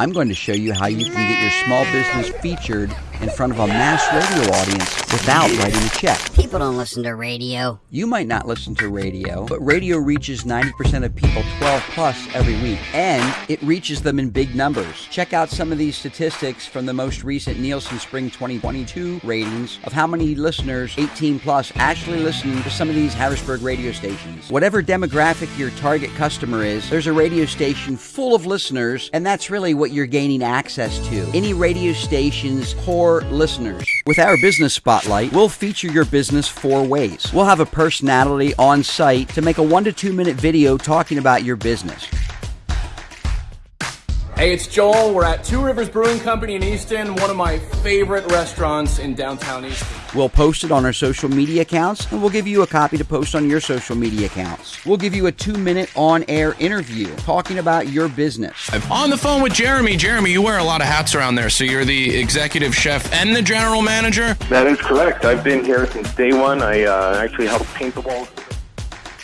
I'm going to show you how you can get your small business featured in front of a mass radio audience without writing a check. People don't listen to radio. You might not listen to radio, but radio reaches 90% of people 12 plus every week, and it reaches them in big numbers. Check out some of these statistics from the most recent Nielsen Spring 2022 ratings of how many listeners 18 plus actually listen to some of these Harrisburg radio stations. Whatever demographic your target customer is, there's a radio station full of listeners, and that's really what you're gaining access to. Any radio station's core listeners. With our business spotlight, we'll feature your business four ways. We'll have a personality on site to make a one to two minute video talking about your business. Hey, it's Joel. We're at Two Rivers Brewing Company in Easton, one of my favorite restaurants in downtown Easton. We'll post it on our social media accounts and we'll give you a copy to post on your social media accounts. We'll give you a two minute on air interview talking about your business. I'm on the phone with Jeremy. Jeremy, you wear a lot of hats around there. So you're the executive chef and the general manager? That is correct. I've been here since day one. I uh, actually helped paint the walls.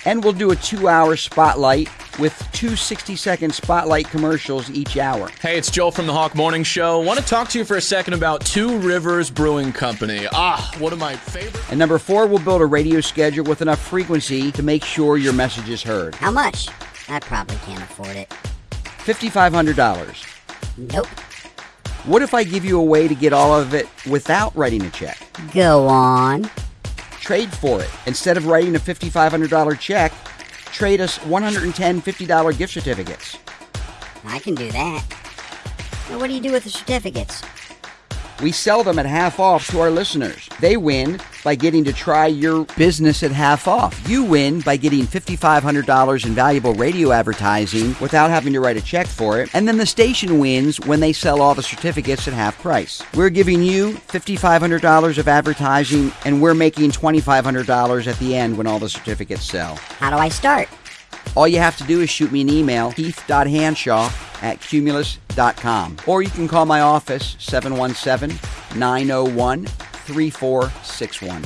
And we'll do a two hour spotlight with two 60 second spotlight commercials each hour. Hey, it's Joel from the Hawk Morning Show. Want to talk to you for a second about Two Rivers Brewing Company. Ah, one of my favorite. And number four, we'll build a radio schedule with enough frequency to make sure your message is heard. How much? I probably can't afford it. $5,500. Nope. What if I give you a way to get all of it without writing a check? Go on. Trade for it. Instead of writing a $5,500 check, trade us 110 $50 gift certificates. I can do that. Now, what do you do with the certificates? We sell them at half off to our listeners. They win by getting to try your business at half off. You win by getting $5,500 in valuable radio advertising without having to write a check for it. And then the station wins when they sell all the certificates at half price. We're giving you $5,500 of advertising and we're making $2,500 at the end when all the certificates sell. How do I start? All you have to do is shoot me an email, keith.hanshaw at cumulus.com. Or you can call my office, 717 901 3461.